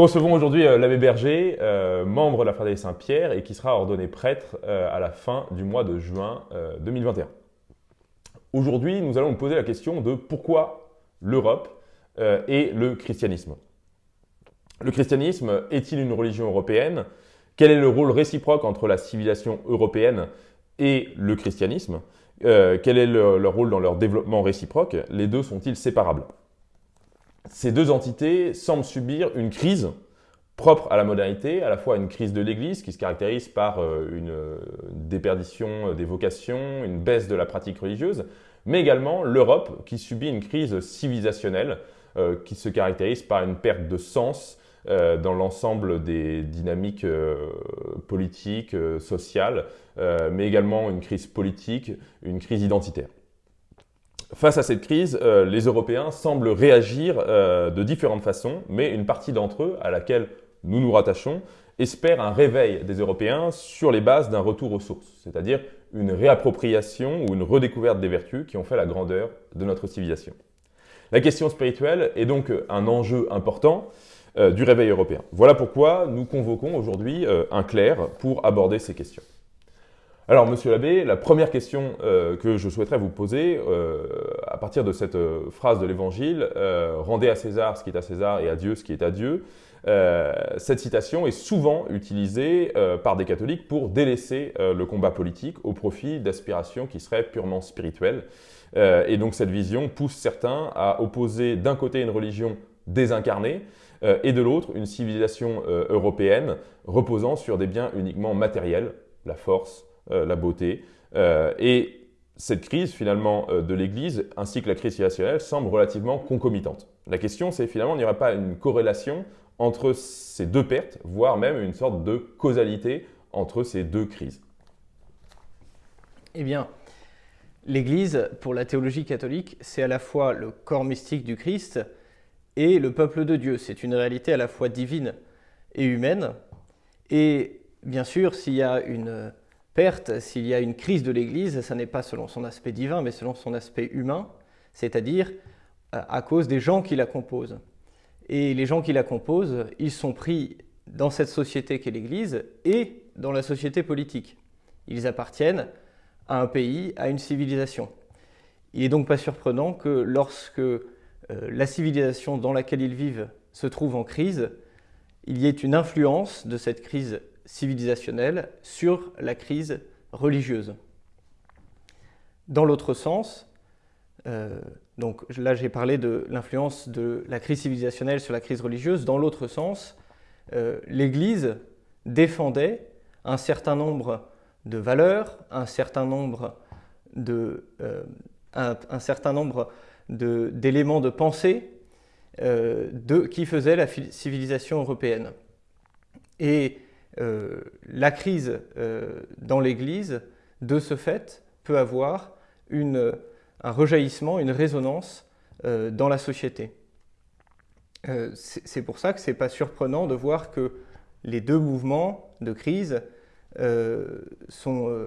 Nous recevons aujourd'hui euh, l'abbé Berger, euh, membre de la Fraternité Saint-Pierre et qui sera ordonné prêtre euh, à la fin du mois de juin 2021. Aujourd'hui, nous allons nous poser la question de pourquoi l'Europe et le christianisme. Le christianisme est-il une religion européenne? Quel est le rôle réciproque entre la civilisation européenne et le christianisme? Quel est leur rôle dans leur développement réciproque? Les deux sont-ils séparables? Ces deux entités semblent subir une crise propre à la modernité, à la fois une crise de l'Église qui se caractérise par euh, une, déperdition des vocations, une baisse de la pratique religieuse, mais également l'Europe qui subit une crise civilisationnelle euh, qui se caractérise par une perte de sens euh, dans l'ensemble des dynamiques politiques, sociales, mais également une crise politique, une crise identitaire. Face à cette crise, euh, les Européens semblent réagir euh, de différentes façons, mais une partie d'entre eux, à laquelle nous nous rattachons, espère un réveil des Européens sur les bases d'un retour aux sources, c'est-à-dire une réappropriation ou une redécouverte des vertus qui ont fait la grandeur de notre civilisation. La question spirituelle est donc un enjeu important euh, du réveil européen. Voilà pourquoi nous convoquons aujourd'hui un clerc pour aborder ces questions. Alors, monsieur l'abbé, la première question euh, que je souhaiterais vous poser, euh, à partir de cette euh, phrase de l'Évangile, Rendez à César ce qui est à César et à Dieu ce qui est à Dieu », cette citation est souvent utilisée par des catholiques pour délaisser le combat politique au profit d'aspirations qui seraient purement spirituelles. et donc cette vision pousse certains à opposer d'un côté une religion désincarnée, et de l'autre une civilisation européenne reposant sur des biens uniquement matériels, la force, la beauté. Euh, et cette crise finalement euh, de l'Église ainsi que la crise civilisationnelle semble relativement concomitante. La question c'est finalement, n'y aurait pas une corrélation entre ces deux pertes, voire même une sorte de causalité entre ces deux crises Eh bien, l'Église, pour la théologie catholique, c'est à la fois le corps mystique du Christ et le peuple de Dieu. C'est une réalité à la fois divine et humaine. Et bien sûr, s'il y a une perte, s'il y a une crise de l'Église, ça n'est pas selon son aspect divin, mais selon son aspect humain, c'est-à-dire euh, à cause des gens qui la composent. Et les gens qui la composent, ils sont pris dans cette société qu'est l'Église et dans la société politique. Ils appartiennent à un pays, à une civilisation. Il n'est donc pas surprenant que lorsque euh, la civilisation dans laquelle ils vivent se trouve en crise, il y ait une influence de cette crise civilisationnelle sur la crise religieuse. Dans l'autre sens, euh, donc là j'ai parlé de l'influence de la crise civilisationnelle sur la crise religieuse, dans l'autre sens, euh, l'Église défendait un certain nombre de valeurs, un certain nombre de, euh, un, certain nombre d'éléments de, pensée de, qui faisaient la civilisation européenne. Et euh, la crise euh, dans l'Église, de ce fait, peut avoir un rejaillissement, une résonance euh, dans la société. C'est pour ça que ce n'est pas surprenant de voir que les deux mouvements de crise sont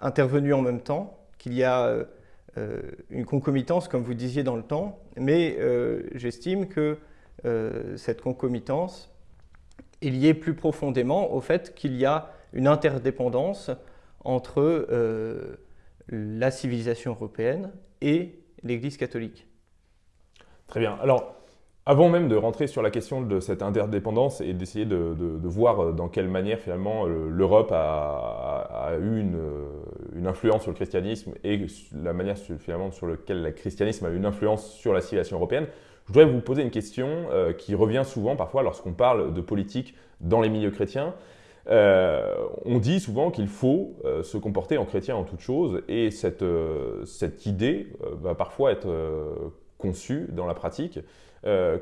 intervenus en même temps, qu'il y a une concomitance, comme vous disiez, dans le temps, mais j'estime que cette concomitance est lié plus profondément au fait qu'il y a une interdépendance entre euh, la civilisation européenne et l'Église catholique. Très bien. Alors, avant même de rentrer sur la question de cette interdépendance et d'essayer de, voir dans quelle manière finalement euh, l'Europe a, eu une, une, influence sur le christianisme et la manière finalement sur laquelle le christianisme a eu une influence sur la civilisation européenne, je voudrais vous poser une question euh, qui revient souvent parfois lorsqu'on parle de politique dans les milieux chrétiens. Euh, on dit souvent qu'il faut euh, se comporter en chrétien en toute chose et cette, cette idée va parfois être conçue dans la pratique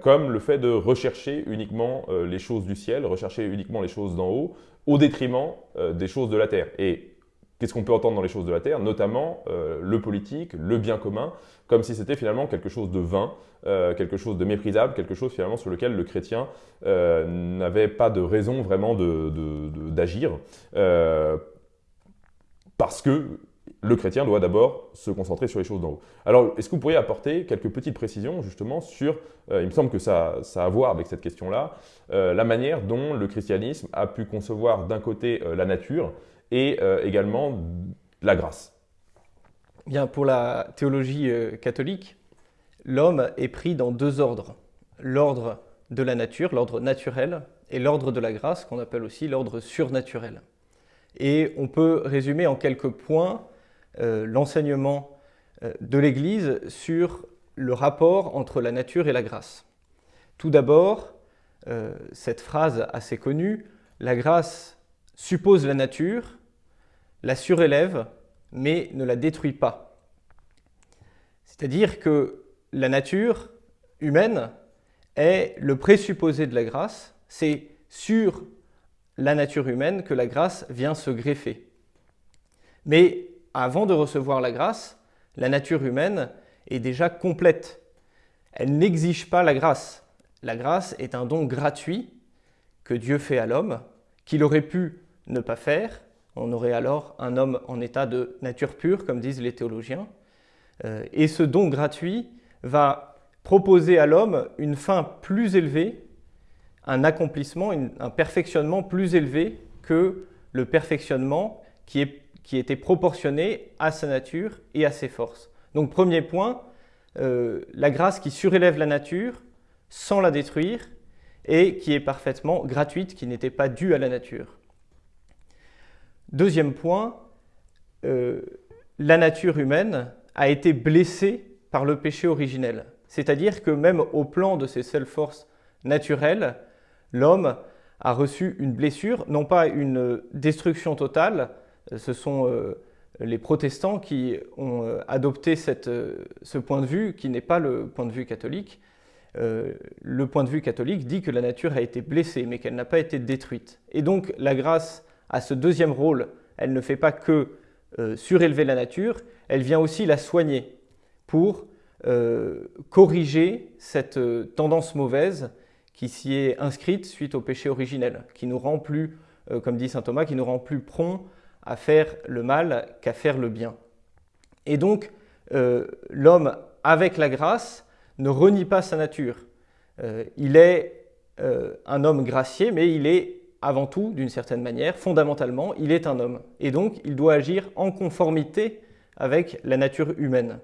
comme le fait de rechercher uniquement les choses du ciel, rechercher uniquement les choses d'en haut au détriment des choses de la terre. Qu'est-ce qu'on peut entendre dans les choses de la terre Notamment euh, le politique, le bien commun, comme si c'était finalement quelque chose de vain, euh, quelque chose de méprisable, quelque chose finalement sur lequel le chrétien euh, n'avait pas de raison vraiment d'agir, de, parce que le chrétien doit d'abord se concentrer sur les choses d'en haut. Alors, est-ce que vous pourriez apporter quelques petites précisions justement sur, il me semble que ça, ça, a à voir avec cette question-là, la manière dont le christianisme a pu concevoir d'un côté la nature et également la grâce Bien, pour la théologie catholique, l'homme est pris dans deux ordres. L'ordre de la nature, l'ordre naturel, et l'ordre de la grâce, qu'on appelle aussi l'ordre surnaturel. Et on peut résumer en quelques points euh, l'enseignement euh, de l'Église sur le rapport entre la nature et la grâce. Tout d'abord, euh, cette phrase assez connue, la grâce suppose la nature, la surélève, mais ne la détruit pas. C'est-à-dire que la nature humaine est le présupposé de la grâce, c'est sur la nature humaine que la grâce vient se greffer. Mais avant de recevoir la grâce, la nature humaine est déjà complète. Elle n'exige pas la grâce. La grâce est un don gratuit que Dieu fait à l'homme, qu'il aurait pu ne pas faire. On aurait alors un homme en état de nature pure, comme disent les théologiens. Euh, et ce don gratuit va proposer à l'homme une fin plus élevée, un accomplissement, un perfectionnement plus élevé que le perfectionnement qui est qui était proportionné à sa nature et à ses forces. Donc premier point, euh, la grâce qui surélève la nature sans la détruire et qui est parfaitement gratuite, qui n'était pas due à la nature. Deuxième point, euh, la nature humaine a été blessée par le péché originel. C'est-à-dire que même au plan de ses seules forces naturelles, l'homme a reçu une blessure, non pas une destruction totale, ce sont euh, les protestants qui ont euh, adopté ce point de vue, qui n'est pas le point de vue catholique. le point de vue catholique dit que la nature a été blessée, mais qu'elle n'a pas été détruite. Et donc la grâce a ce deuxième rôle. Elle ne fait pas que surélever la nature, elle vient aussi la soigner pour corriger cette tendance mauvaise qui s'y est inscrite suite au péché originel, qui nous rend plus, comme dit saint Thomas, qui nous rend plus prompt à faire le mal qu'à faire le bien. Et donc, euh, l'homme, avec la grâce, ne renie pas sa nature. Euh, il est euh, un homme gracié, mais il est avant tout, d'une certaine manière, fondamentalement, il est un homme. Et donc, il doit agir en conformité avec la nature humaine.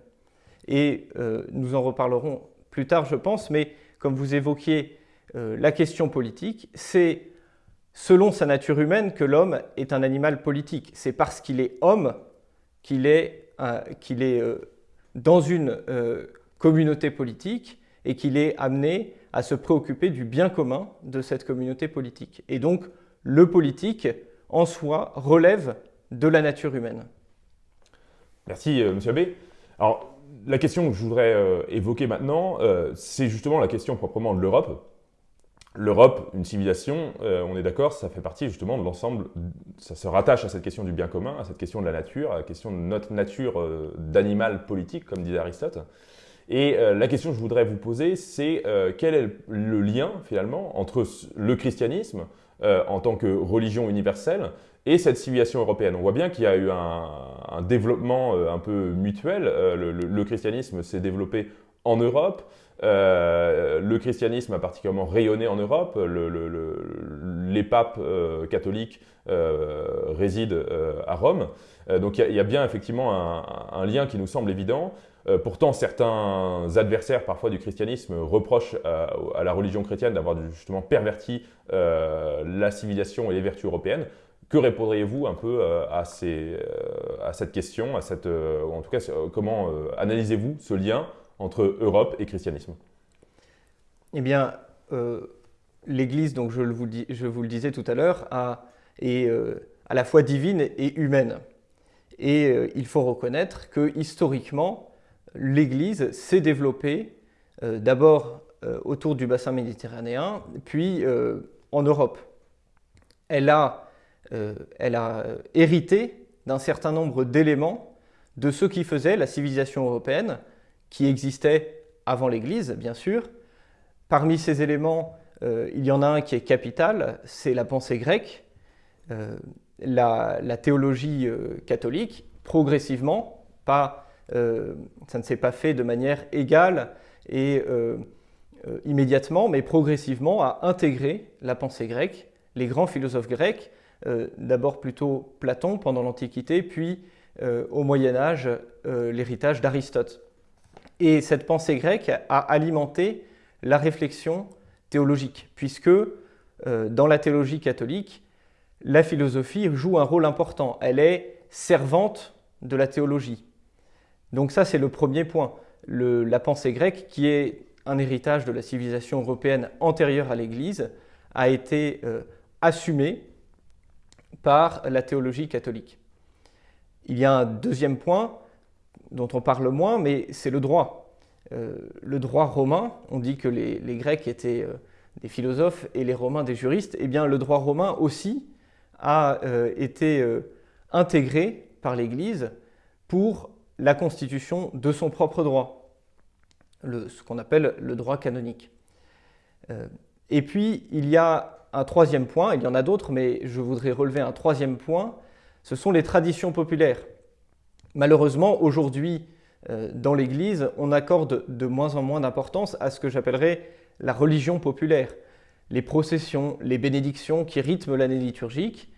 Et nous en reparlerons plus tard, je pense, mais comme vous évoquiez la question politique, c'est selon sa nature humaine que l'homme est un animal politique. C'est parce qu'il est homme qu'il est, euh, euh, dans une euh, communauté politique et qu'il est amené à se préoccuper du bien commun de cette communauté politique. Et donc, le politique, en soi, relève de la nature humaine. Merci, M. Abbé. Alors, la question que je voudrais évoquer maintenant, c'est justement la question proprement de l'Europe. L'Europe, une civilisation, euh, on est d'accord, ça fait partie justement de l'ensemble, ça se rattache à cette question du bien commun, à cette question de la nature, à la question de notre nature euh, d'animal politique, comme disait Aristote. Et euh, la question que je voudrais vous poser, c'est quel est le lien finalement entre le christianisme en tant que religion universelle et cette civilisation européenne? On voit bien qu'il y a eu un, développement un peu mutuel. le christianisme s'est développé en Europe. Euh, le christianisme a particulièrement rayonné en Europe. les papes euh, catholiques euh, résident à Rome. donc il y, a bien effectivement un, lien qui nous semble évident. Pourtant, certains adversaires parfois du christianisme reprochent à, la religion chrétienne d'avoir justement perverti la civilisation et les vertus européennes. Que répondriez-vous un peu à, cette question, à cette, en tout cas, comment analysez-vous ce lien entre Europe et christianisme? Eh bien, euh, l'Église, donc je, vous je vous le disais tout à l'heure, est euh, à la fois divine et humaine. Et euh, il faut reconnaître que historiquement, l'Église s'est développée d'abord autour du bassin méditerranéen, puis en Europe. Elle a, elle a hérité d'un certain nombre d'éléments de ce qui faisait la civilisation européenne, qui existait avant l'Église, bien sûr. Parmi ces éléments, euh, il y en a un qui est capital, c'est la pensée grecque, euh, la, théologie euh, catholique progressivement, pas, ça ne s'est pas fait de manière égale et immédiatement, mais progressivement, à intégrer la pensée grecque, les grands philosophes grecs, d'abord plutôt Platon pendant l'Antiquité, puis au Moyen Âge l'héritage d'Aristote. Et cette pensée grecque a alimenté la réflexion théologique, puisque euh, dans la théologie catholique, la philosophie joue un rôle important. Elle est servante de la théologie. Donc ça, c'est le premier point. la pensée grecque, qui est un héritage de la civilisation européenne antérieure à l'Église, a été euh, assumée par la théologie catholique. Il y a un deuxième point dont on parle moins, mais c'est le droit. Euh, le droit romain, on dit que les, Grecs étaient euh, des philosophes et les Romains des juristes, eh bien le droit romain aussi a été intégré par l'Église pour la constitution de son propre droit, ce qu'on appelle le droit canonique. et puis, il y a un troisième point, il y en a d'autres, mais je voudrais relever un troisième point, ce sont les traditions populaires. Malheureusement, aujourd'hui, euh, dans l'Église, on accorde de moins en moins d'importance à ce que j'appellerais la religion populaire. Les processions, les bénédictions qui rythment l'année liturgique.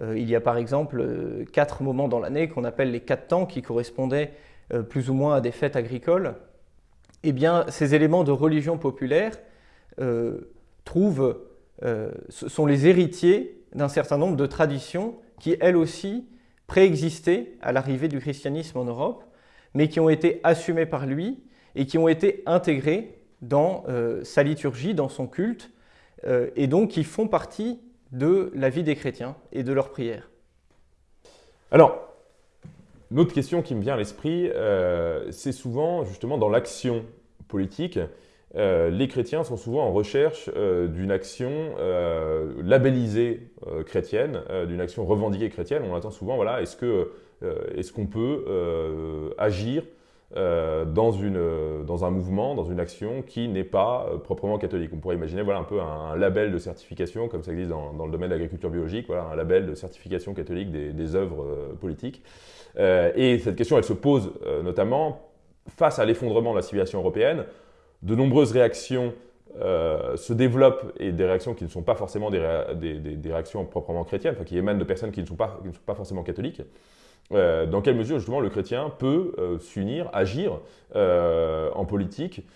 Euh, il y a par exemple euh, quatre moments dans l'année qu'on appelle les quatre temps qui correspondaient plus ou moins à des fêtes agricoles. Eh bien, ces éléments de religion populaire trouvent, sont les héritiers d'un certain nombre de traditions qui, elles aussi, préexistaient à l'arrivée du christianisme en Europe mais qui ont été assumés par lui et qui ont été intégrés dans euh, sa liturgie, dans son culte, euh, et donc qui font partie de la vie des chrétiens et de leurs prières. Alors, une autre question qui me vient à l'esprit, euh, c'est souvent justement dans l'action politique, les chrétiens sont souvent en recherche d'une action labellisée chrétienne, d'une action revendiquée chrétienne. On attend souvent, voilà, est-ce euh, qu'on peut euh, agir euh, dans, une, dans un mouvement, dans une action qui n'est pas proprement catholique. On pourrait imaginer voilà, un peu un, label de certification, comme ça existe dans, dans le domaine de l'agriculture biologique, voilà, un label de certification catholique des, œuvres politiques. et cette question, elle se pose notamment face à l'effondrement de la civilisation européenne. De nombreuses réactions se développent et des réactions qui ne sont pas forcément des, des, des réactions proprement chrétiennes, qui émanent de personnes qui ne sont pas, qui ne sont pas forcément catholiques. Euh, dans quelle mesure justement le chrétien peut euh, s'unir, agir euh, en politique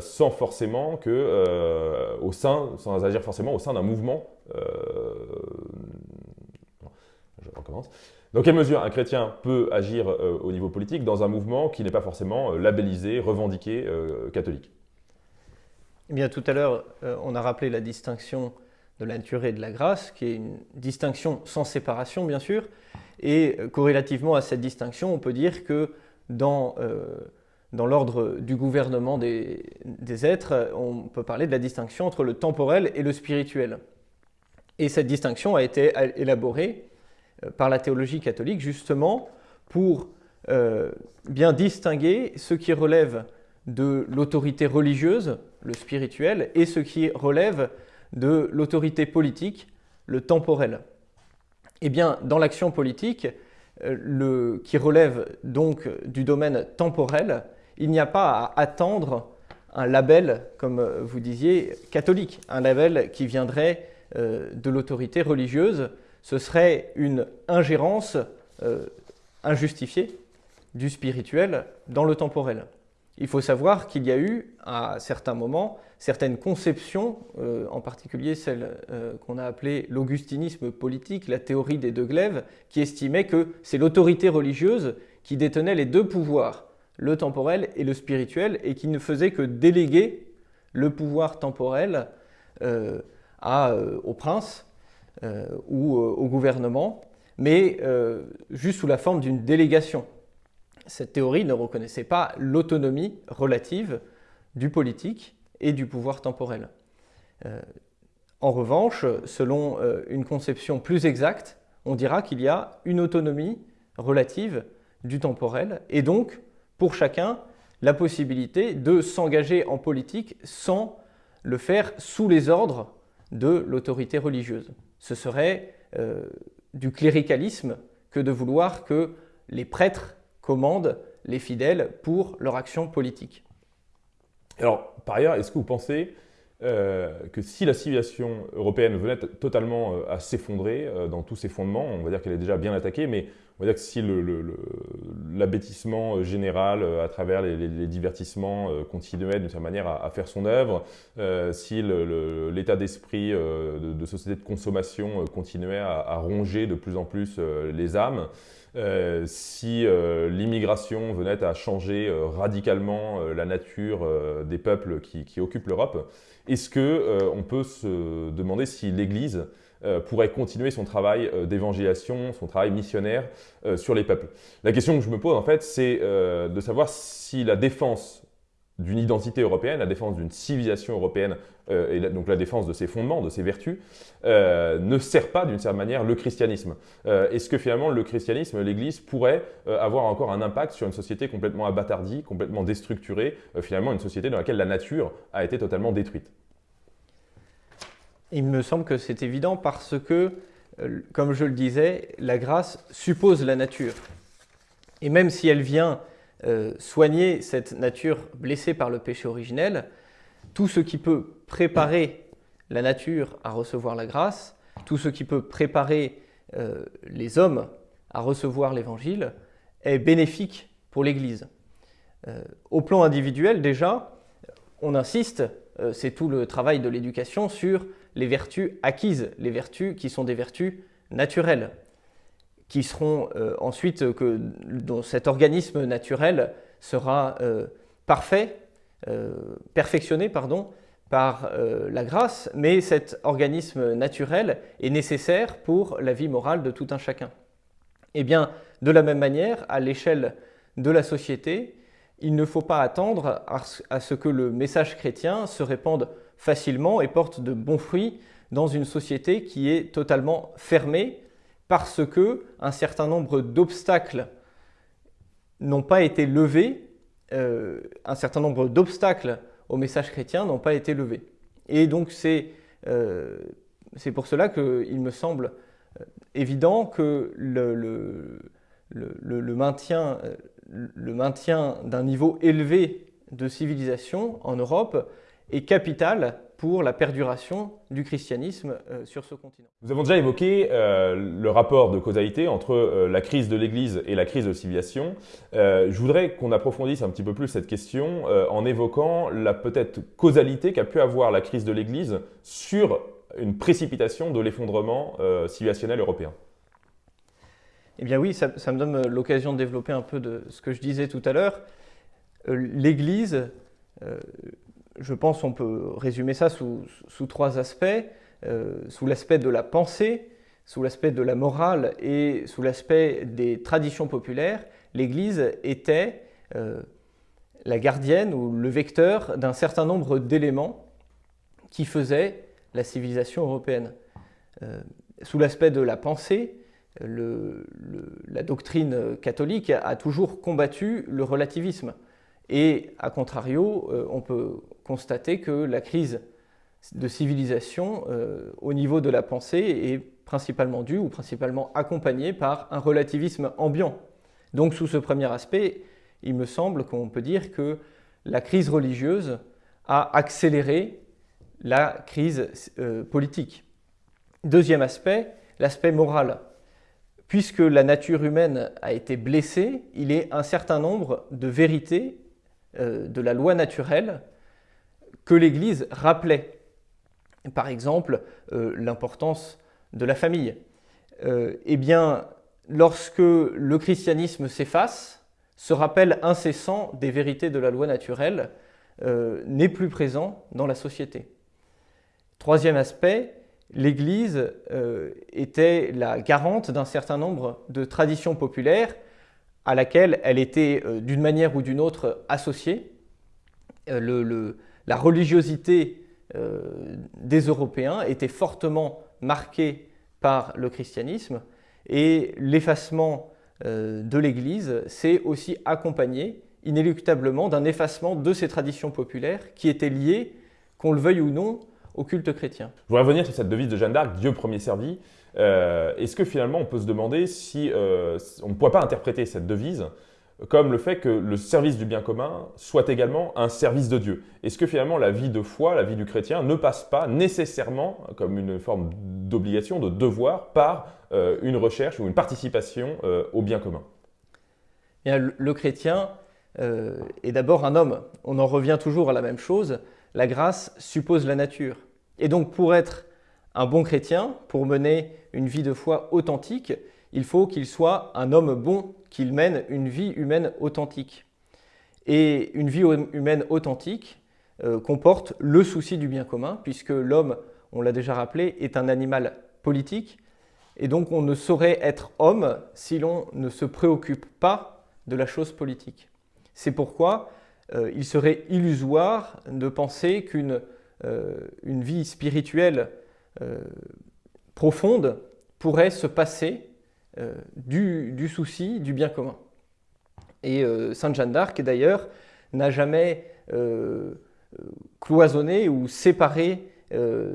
sans forcément que au sein, sans agir forcément au sein d'un mouvement. je recommence. Dans quelle mesure un chrétien peut agir au niveau politique dans un mouvement qui n'est pas forcément labellisé, revendiqué catholique? Eh bien, tout à l'heure, on a rappelé la distinction de la nature et de la grâce, qui est une distinction sans séparation, bien sûr. Et euh, corrélativement à cette distinction, on peut dire que dans, euh, dans l'ordre du gouvernement des, des, êtres, on peut parler de la distinction entre le temporel et le spirituel. Et cette distinction a été élaborée euh, par la théologie catholique justement pour bien distinguer ce qui relève de l'autorité religieuse, le spirituel, et ce qui relève de l'autorité politique, le temporel. Eh bien, dans l'action politique, euh, qui relève donc du domaine temporel, il n'y a pas à attendre un label, comme vous disiez, catholique, un label qui viendrait euh, de l'autorité religieuse. Ce serait une ingérence euh, injustifiée du spirituel dans le temporel. Il faut savoir qu'il y a eu, à certains moments, certaines conceptions, euh, en particulier celle euh, qu'on a appelée l'augustinisme politique, la théorie des deux glaives, qui estimait que c'est l'autorité religieuse qui détenait les deux pouvoirs, le temporel et le spirituel, et qui ne faisait que déléguer le pouvoir temporel euh, au prince ou au gouvernement, mais juste sous la forme d'une délégation. Cette théorie ne reconnaissait pas l'autonomie relative du politique, et du pouvoir temporel. Euh, en revanche, selon euh, une conception plus exacte, on dira qu'il y a une autonomie relative du temporel et donc, pour chacun, la possibilité de s'engager en politique sans le faire sous les ordres de l'autorité religieuse. Ce serait euh, du cléricalisme que de vouloir que les prêtres commandent les fidèles pour leur action politique. Alors, par ailleurs, est-ce que vous pensez euh, que si la civilisation européenne venait totalement euh, à s'effondrer euh, dans tous ses fondements, on va dire qu'elle est déjà bien attaquée, mais on va dire que si l'abêtissement général à travers les, divertissements continuait d'une certaine manière à, faire son œuvre, si l'état d'esprit de, société de consommation continuait à, ronger de plus en plus les âmes, si l'immigration venait à changer radicalement la nature des peuples qui occupent l'Europe, est-ce qu'on euh, peut se demander si l'Église euh, pourrait continuer son travail euh, d'évangélisation, son travail missionnaire sur les peuples? La question que je me pose, en fait, c'est de savoir si la défense d'une identité européenne, la défense d'une civilisation européenne, et donc la défense de ses fondements, de ses vertus, ne sert pas d'une certaine manière le christianisme. Est-ce que finalement le christianisme, l'Église, pourrait avoir encore un impact sur une société complètement abattardie, complètement déstructurée, finalement une société dans laquelle la nature a été totalement détruite? Il me semble que c'est évident parce que, euh, comme je le disais, la grâce suppose la nature. Et même si elle vient euh, soigner cette nature blessée par le péché originel, tout ce qui peut préparer la nature à recevoir la grâce, tout ce qui peut préparer euh, les hommes à recevoir l'Évangile, est bénéfique pour l'Église. au plan individuel, déjà, on insiste, c'est tout le travail de l'éducation sur les vertus acquises, les vertus qui sont des vertus naturelles, qui seront euh, ensuite, que, dont cet organisme naturel sera euh, parfait, euh, perfectionné pardon, par la grâce, mais cet organisme naturel est nécessaire pour la vie morale de tout un chacun. Eh bien, de la même manière, à l'échelle de la société, il ne faut pas attendre à ce que le message chrétien se répande facilement et porte de bons fruits dans une société qui est totalement fermée parce que un certain nombre d'obstacles n'ont pas été levés, euh, un certain nombre d'obstacles au message chrétien n'ont pas été levés. Et donc c'est euh, pour cela qu'il me semble euh, évident que le, maintien d'un niveau élevé de civilisation en Europe est capital pour la perduration du christianisme euh, sur ce continent. Nous avons déjà évoqué euh, le rapport de causalité entre euh, la crise de l'Église et la crise de civilisation. je voudrais qu'on approfondisse un petit peu plus cette question en évoquant la peut-être causalité qu'a pu avoir la crise de l'Église sur une précipitation de l'effondrement civilisationnel européen. Eh bien oui, ça, ça me donne l'occasion de développer un peu de ce que je disais tout à l'heure. L'Église je pense qu'on peut résumer ça sous, trois aspects. Euh, sous l'aspect de la pensée, sous l'aspect de la morale et sous l'aspect des traditions populaires, l'Église était euh, la gardienne ou le vecteur d'un certain nombre d'éléments qui faisaient la civilisation européenne. Euh, sous l'aspect de la pensée, la doctrine catholique a toujours combattu le relativisme. Et à contrario, on peut constater que la crise de civilisation euh, au niveau de la pensée est principalement due ou principalement accompagnée par un relativisme ambiant. Donc sous ce premier aspect, il me semble qu'on peut dire que la crise religieuse a accéléré la crise euh, politique. Deuxième aspect, l'aspect moral. Puisque la nature humaine a été blessée, il est un certain nombre de vérités euh, de la loi naturelle que l'Église rappelait. Par exemple, euh, l'importance de la famille. Euh, eh bien, lorsque le christianisme s'efface, ce rappel incessant des vérités de la loi naturelle euh, n'est plus présent dans la société. Troisième aspect, l'Église était la garante d'un certain nombre de traditions populaires à laquelle elle était d'une manière ou d'une autre associée. le, la religiosité euh, des Européens était fortement marquée par le christianisme et l'effacement euh, de l'Église s'est aussi accompagné inéluctablement d'un effacement de ces traditions populaires qui étaient liées, qu'on le veuille ou non, au culte chrétien. Je voudrais revenir sur cette devise de Jeanne d'Arc, Dieu premier servi. Est-ce que finalement on peut se demander si on ne pourrait pas interpréter cette devise comme le fait que le service du bien commun soit également un service de Dieu. Est-ce que finalement la vie de foi, la vie du chrétien ne passe pas nécessairement comme une forme d'obligation, de devoir, par euh, une recherche ou une participation euh, au bien commun? Le chrétien euh, est d'abord un homme. On en revient toujours à la même chose. La grâce suppose la nature. Et donc pour être un bon chrétien, pour mener une vie de foi authentique, il faut qu'il soit un homme bon, qu'il mène une vie humaine authentique. Et une vie humaine authentique euh, comporte le souci du bien commun, puisque l'homme, on l'a déjà rappelé, est un animal politique, et donc on ne saurait être homme si l'on ne se préoccupe pas de la chose politique. C'est pourquoi euh, il serait illusoire de penser qu'une euh, vie spirituelle profonde pourrait se passer euh, du, souci du bien commun. Et euh, Sainte Jeanne d'Arc, d'ailleurs, n'a jamais euh, cloisonné ou séparé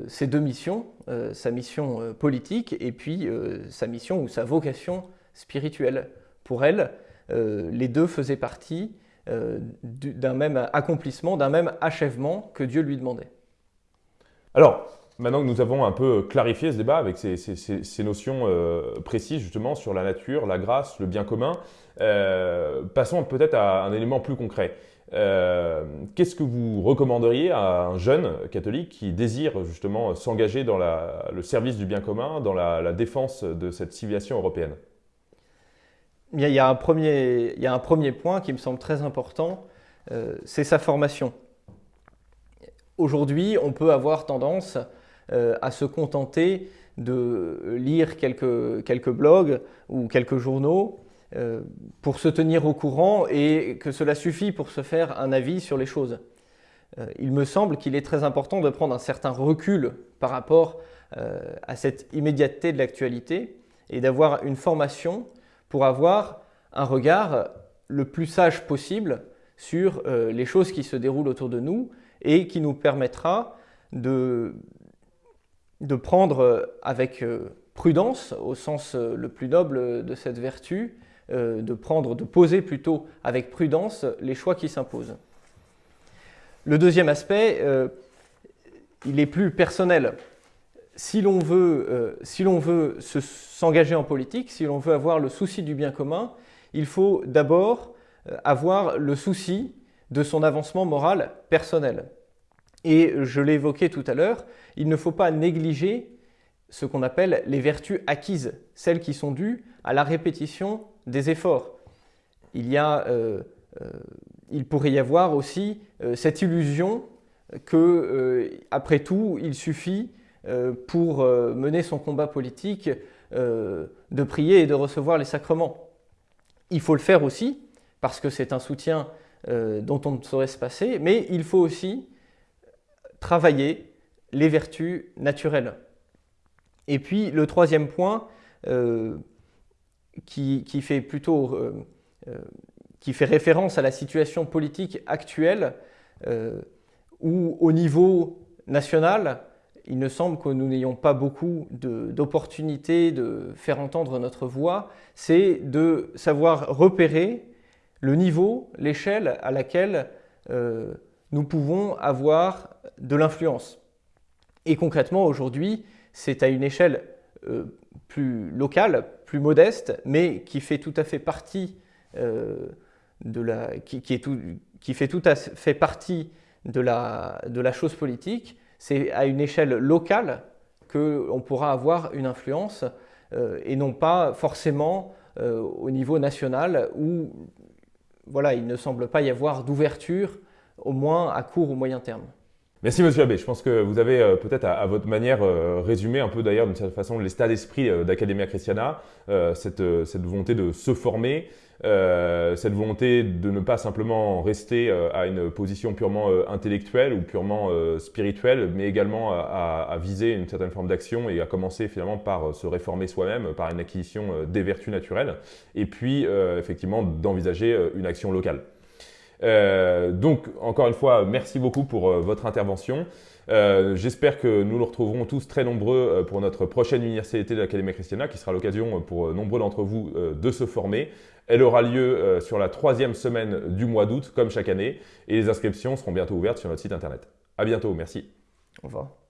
ces deux missions, sa mission politique et puis sa mission ou sa vocation spirituelle. Pour elle, les deux faisaient partie d'un même accomplissement, d'un même achèvement que Dieu lui demandait. Alors, Maintenant que nous avons un peu clarifié ce débat avec ces, notions euh, précises justement sur la nature, la grâce, le bien commun, euh, passons peut-être à un élément plus concret. Euh, qu'est-ce que vous recommanderiez à un jeune catholique qui désire justement s'engager dans le service du bien commun, dans la, défense de cette civilisation européenne? Il y, a un premier, point qui me semble très important, c'est sa formation. Aujourd'hui, on peut avoir tendance euh, à se contenter de lire quelques, quelques blogs ou quelques journaux euh, pour se tenir au courant et que cela suffit pour se faire un avis sur les choses. Euh, il me semble qu'il est très important de prendre un certain recul par rapport à cette immédiateté de l'actualité et d'avoir une formation pour avoir un regard le plus sage possible sur les choses qui se déroulent autour de nous et qui nous permettra de, de prendre euh, avec euh, prudence, au sens euh, le plus noble de cette vertu, de prendre, de poser plutôt avec prudence les choix qui s'imposent. Le deuxième aspect, il est plus personnel. Si l'on veut, si veut s'engager en politique, si l'on veut avoir le souci du bien commun, il faut d'abord avoir le souci de son avancement moral personnel. Et je l'ai évoqué tout à l'heure, il ne faut pas négliger ce qu'on appelle les vertus acquises, celles qui sont dues à la répétition des efforts. Il, y a, euh, euh, il pourrait y avoir aussi euh, cette illusion que, après tout, il suffit pour mener son combat politique de prier et de recevoir les sacrements. Il faut le faire aussi, parce que c'est un soutien dont on ne saurait se passer, mais il faut aussi travailler les vertus naturelles. Et puis le troisième point, euh, qui, fait plutôt euh, euh, qui fait référence à la situation politique actuelle, où au niveau national, il me semble que nous n'ayons pas beaucoup d'opportunités de, faire entendre notre voix, c'est de savoir repérer le niveau, l'échelle à laquelle nous pouvons avoir de l'influence. Et concrètement, aujourd'hui, c'est à une échelle euh, plus locale, plus modeste, mais qui fait tout à fait partie euh, de la, fait partie de la, de la chose politique. C'est à une échelle locale qu'on pourra avoir une influence euh, et non pas forcément au niveau national où voilà, il ne semble pas y avoir d'ouverture au moins à court ou moyen terme. Merci Monsieur Abbé. Je pense que vous avez euh, peut-être à, votre manière euh, résumé un peu d'ailleurs d'une certaine façon l'état d'esprit euh, d'Academia Christiana, cette, volonté de se former, cette volonté de ne pas simplement rester à une position purement intellectuelle ou purement spirituelle, mais également à, viser une certaine forme d'action et à commencer finalement par se réformer soi-même, par une acquisition des vertus naturelles, et puis effectivement d'envisager une action locale. Donc, encore une fois, merci beaucoup pour votre intervention. J'espère que nous nous retrouverons tous très nombreux pour notre prochaine université de l'Académie Christiana, qui sera l'occasion pour nombreux d'entre vous de se former. Elle aura lieu sur la troisième semaine du mois d'août, comme chaque année, et les inscriptions seront bientôt ouvertes sur notre site internet. À bientôt, merci. Au revoir.